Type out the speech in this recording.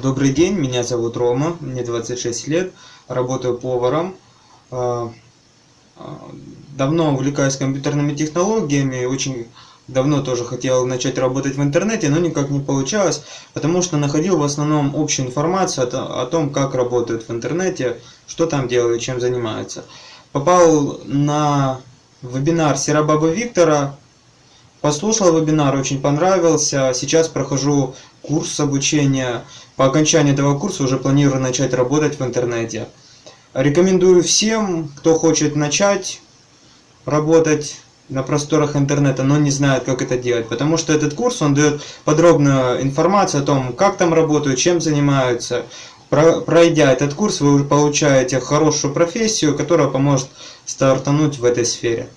Добрый день, меня зовут Рома, мне 26 лет, работаю поваром. А, а, давно увлекаюсь компьютерными технологиями, очень давно тоже хотел начать работать в интернете, но никак не получалось, потому что находил в основном общую информацию о том, как работают в интернете, что там делают, чем занимаются. Попал на вебинар Серабаба Виктора, послушал вебинар, очень понравился, сейчас прохожу курс обучения. По окончании этого курса уже планирую начать работать в интернете. Рекомендую всем, кто хочет начать работать на просторах интернета, но не знает, как это делать. Потому что этот курс, он дает подробную информацию о том, как там работают, чем занимаются. Пройдя этот курс, вы получаете хорошую профессию, которая поможет стартануть в этой сфере.